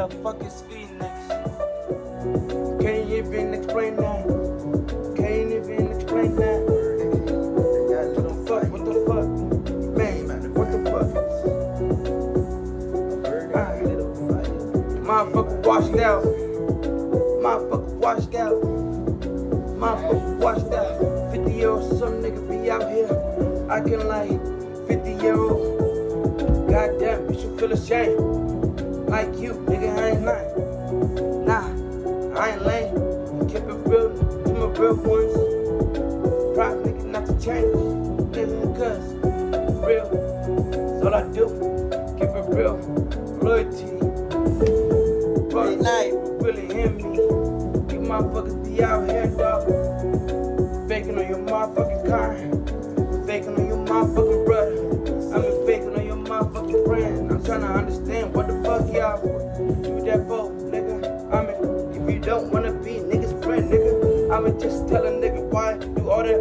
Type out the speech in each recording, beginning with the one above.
The fuck is Phoenix? Can't even explain that. Can't even explain that. What the fuck? What the fuck? Man, what the fuck? Motherfucker washed out. Motherfucker washed out. Motherfucker washed out. 50 year old some nigga be out here acting like 50 year old. Goddamn, bitch, you feel ashamed. Like you, nigga, I ain't lying. Nah, I ain't lame. Keep it real to my real ones. Proud nigga not to change. Living cuz real. That's all I do. Keep it real. Loyalty. But night really hit me. You motherfuckers be out here, don't wanna be niggas friend, nigga. I'ma just tell a nigga why do all that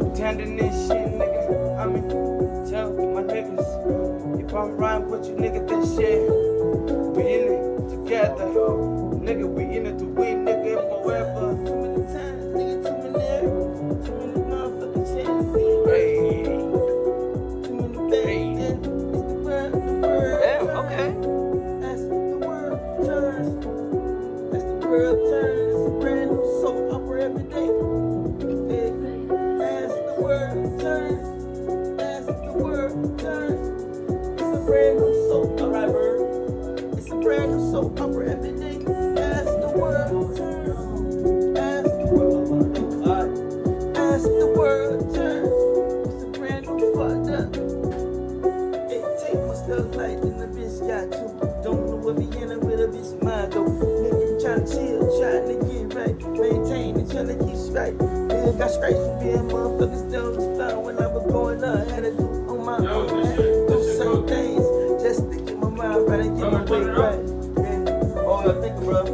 pretending this shit, nigga. I mean, tell my niggas if I'm riding with you, nigga, that shit. We in it together, nigga. We in it to win, nigga, forever. Stuff light in the the the the the the bitch got you. Don't know what be in it Nigga tryna chill, tryna get right, maintain and tryna keep straight. Nigga got straight from being motherfuckers style when I was growing up. Had to do on my Yo, own, had to do this shit certain good. things just to get my mind right and get my way right. Yeah, all I think about.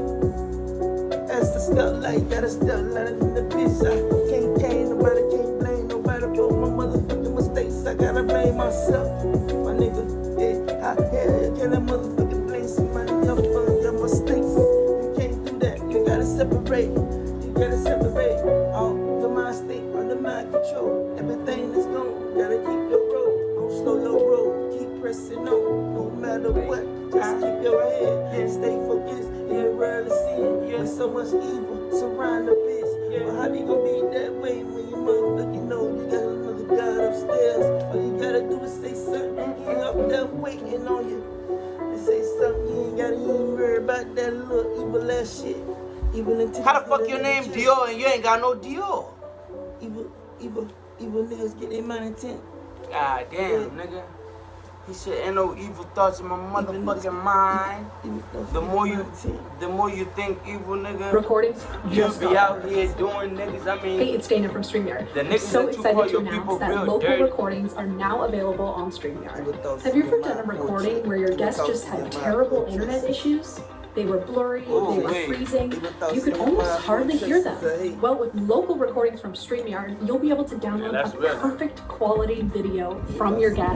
That's the stuff like that, a stuff like in the bitch. I can't cane nobody, can't blame nobody for my motherfucking mistakes. I gotta blame myself, my nigga. Yeah, how hell can so much evil surround the bitch. But how you gonna be that way when you motherfucking know you got another God upstairs? All you gotta do is say something. He up there waiting on you. And say something. You ain't gotta even worry about that little evil ass shit. Into How the fuck your name Dior and you ain't got no Dior? Evil, evil, evil niggas get their money intent. God damn, nigga. He said, ain't no evil thoughts in my motherfucking mind. The more you, the more you think evil, nigga, recordings you'll just be out here doing niggas. I Hey, it's Dana from StreamYard. The I'm niggas so that you excited to announce that local dirty. recordings are now available on StreamYard. Have you ever done a recording where your guest just had terrible internet issues? They were blurry, Oh, they were wait. freezing, you could almost hardly hear them. Well, with local recordings from StreamYard, you'll be able to download that's a perfect quality video from your guest